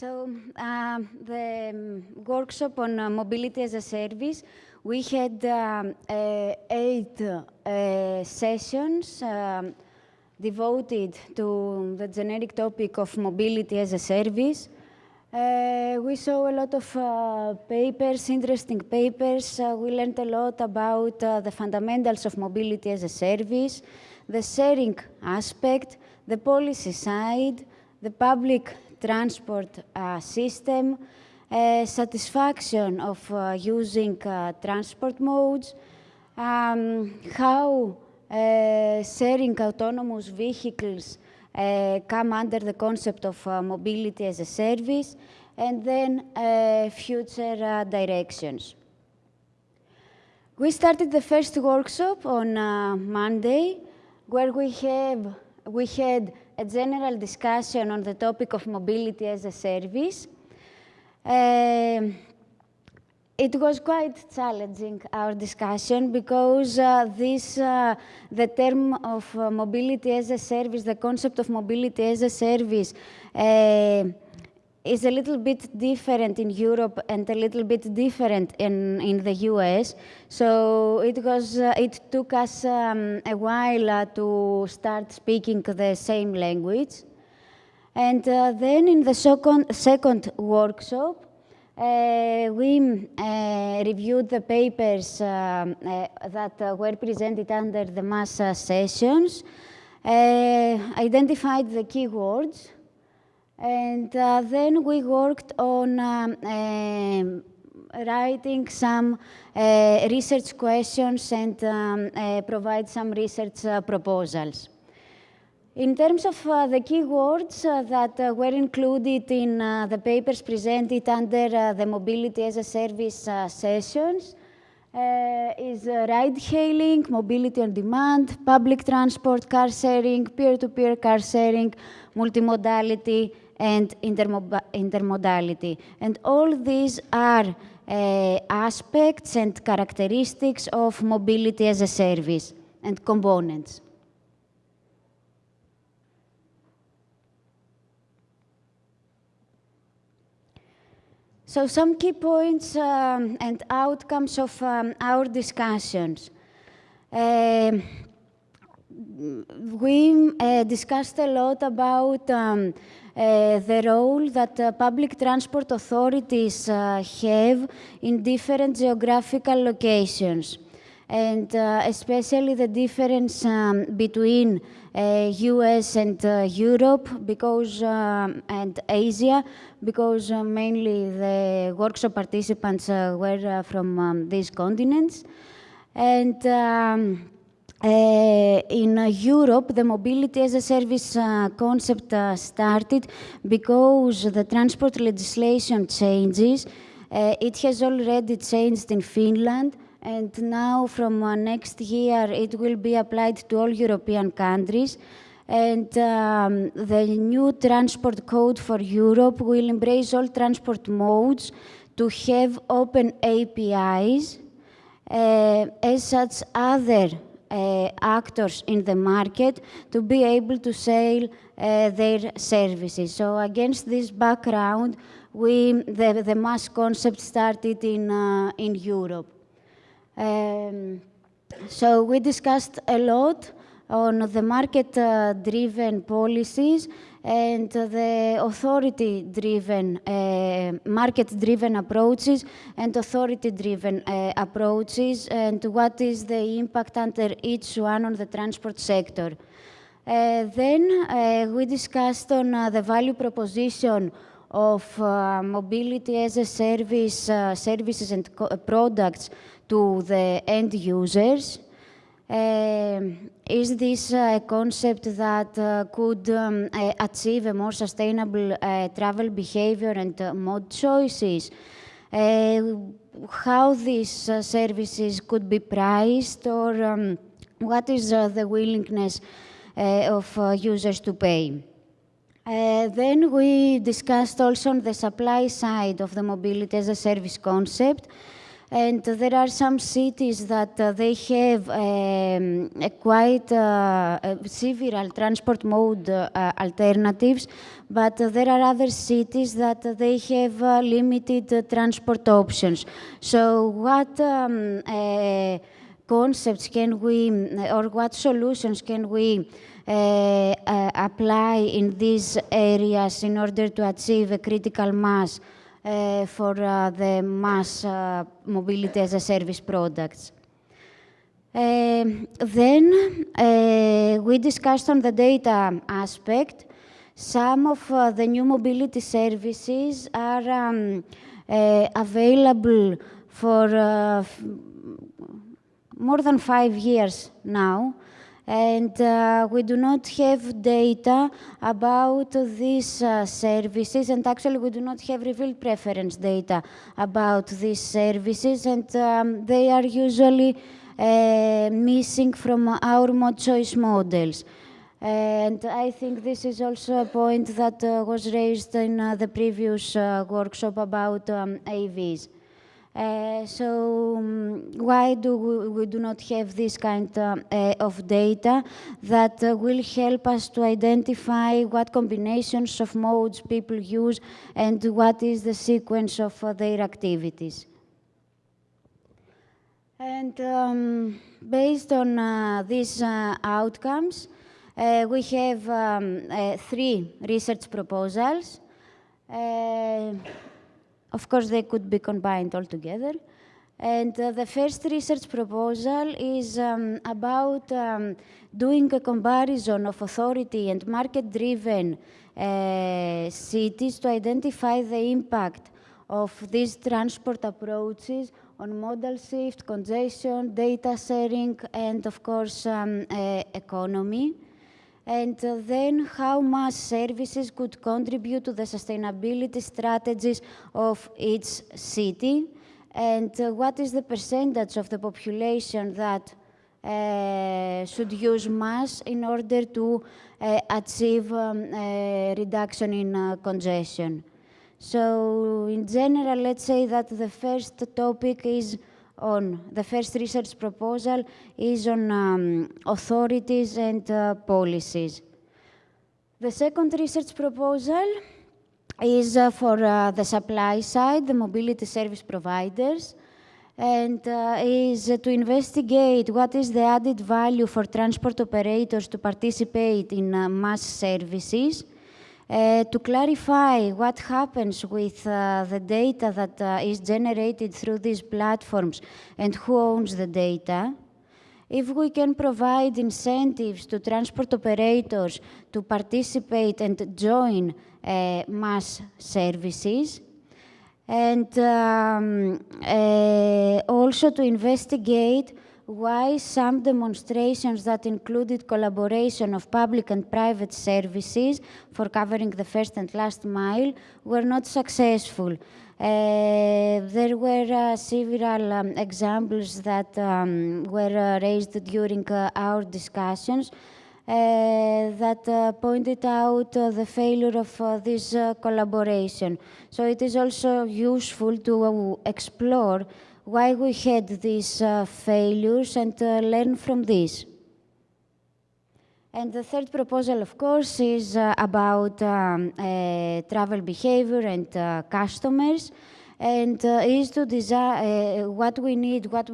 So uh, the um, workshop on uh, mobility as a service, we had um, uh, eight uh, sessions um, devoted to the generic topic of mobility as a service. Uh, we saw a lot of uh, papers, interesting papers. Uh, we learned a lot about the fundamentals of mobility as a service, the sharing aspect, the policy side, the public transport uh, system, uh, satisfaction of uh, using transport modes, um, how sharing autonomous vehicles come under the concept of mobility as a service, and then future directions. We started the first workshop on uh, Monday, where we have we had a general discussion on the topic of mobility as a service. Uh, it was quite challenging, our discussion, because uh, this, uh, the term of uh, mobility as a service, the concept of mobility as a service, uh, is a little bit different in Europe and a little bit different in, in the US. So it, was, uh, it took us um, a while uh, to start speaking the same language. And uh, then in the second, second workshop, uh, we uh, reviewed the papers um, uh, that were presented under the MaaS sessions, identified the keywords, and uh, then we worked on um, uh, writing some uh, research questions and um, uh, provide some research uh, proposals. In terms of uh, the keywords that were included in the papers presented under the Mobility as a Service sessions, uh, is uh, ride hailing, mobility on demand, public transport, car sharing, peer-to-peer -peer car sharing, multimodality, and intermodality. And all these are uh, aspects and characteristics of mobility as a service and components. So some key points um, and outcomes of um, our discussions. Uh, we uh, discussed a lot about um, uh, the role that uh, public transport authorities uh, have in different geographical locations. And uh, especially the difference um, between US and uh, Europe because um, and Asia because mainly the workshop participants were from um, these continents. And um, uh, in uh, Europe, the mobility as a service uh, concept uh, started because the transport legislation changes. Uh, it has already changed in Finland, and now from uh, next year it will be applied to all European countries. And um, the new transport code for Europe will embrace all transport modes to have open APIs. as such, other actors in the market to be able to sell uh, their services. So against this background, we, the, the MaaS concept started in, uh, in Europe. Um, so we discussed a lot on the market-driven policies and the authority-driven, uh, market-driven approaches and authority-driven uh, approaches and what is the impact under each one on the transport sector. Uh, then uh, we discussed on uh, the value proposition of uh, mobility as a service, services and products to the end users. Um, is this a concept that uh, could um, uh, achieve a more sustainable uh, travel behavior and mode choices? how these services could be priced or um, what is the willingness of users to pay? Uh, then we discussed also on the supply side of the mobility as a service concept And there are some cities that uh, they have um, quite uh, several transport mode uh, alternatives, but there are other cities that they have uh, limited uh, transport options. So what um, concepts can we, or what solutions can we apply in these areas in order to achieve a critical mass uh, for uh, the MaaS uh, mobility as a service products. then we discussed on the data aspect. Some of the new mobility services are um, available for more than five years now and uh, we do not have data about these uh, services, and actually we do not have revealed preference data about these services, and um, they are usually uh, missing from our mode choice models. And I think this is also a point that uh, was raised in uh, the previous uh, workshop about um, AVs. Uh, so um, why do we, we, do not have this kind uh, uh, of data that uh, will help us to identify what combinations of modes people use and what is the sequence of uh, their activities? And um, based on these outcomes, we have um, three research proposals. Of course, they could be combined all together. And uh, the first research proposal is um, about um, doing a comparison of authority and market-driven uh, cities to identify the impact of these transport approaches on modal shift, congestion, data sharing, and of course, um, uh, economy and then how MaaS services could contribute to the sustainability strategies of each city, and uh, what is the percentage of the population that uh, should use MaaS in order to uh, achieve um, reduction in uh, congestion. So in general, let's say that the first topic is on the first research proposal is on um, authorities and uh, policies. The second research proposal is uh, for uh, the supply side, the mobility service providers, and uh, is to investigate what is the added value for transport operators to participate in uh, MaaS services, uh, to clarify what happens with uh, the data that uh, is generated through these platforms and who owns the data, if we can provide incentives to transport operators to participate and join uh, MaaS services, and um, uh, also to investigate why some demonstrations that included collaboration of public and private services for covering the first and last mile were not successful. Uh, there were uh, several um, examples that um, were uh, raised during uh, our discussions uh, that uh, pointed out the failure of this collaboration. So it is also useful to explore why we had these uh, failures and uh, learn from this. And the third proposal, of course, is uh, about um, uh, travel behavior and uh, customers, and uh, is to design what we need, what,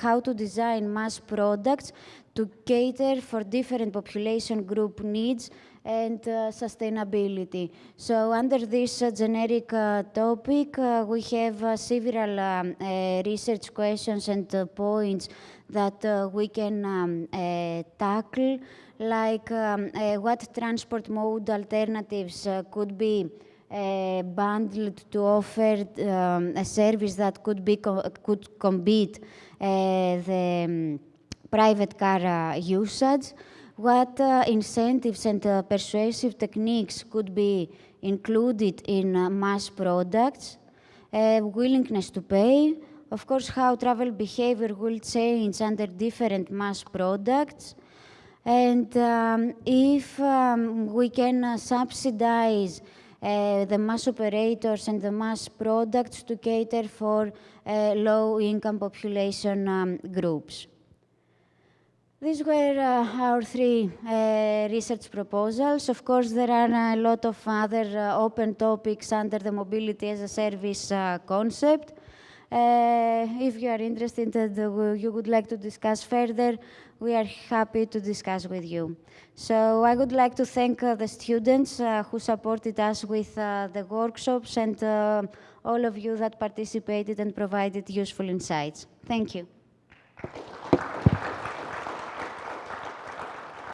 how to design MaaS products to cater for different population group needs and uh, sustainability. So under this uh, generic uh, topic, uh, we have uh, several um, uh, research questions and points that we can um, tackle, like um, what transport mode alternatives could be bundled to offer um, a service that could be co could compete the um, private car usage. What uh, incentives and uh, persuasive techniques could be included in uh, MaaS products, uh, willingness to pay, of course, how travel behavior will change under different MaaS products, and um, if um, we can uh, subsidize uh, the MaaS operators and the MaaS products to cater for uh, low-income population um, groups. These were uh, our three uh, research proposals. Of course, there are a lot of other uh, open topics under the mobility as a service uh, concept. Uh, if you are interested and you would like to discuss further, we are happy to discuss with you. So I would like to thank uh, the students who supported us with the workshops and all of you that participated and provided useful insights. Thank you.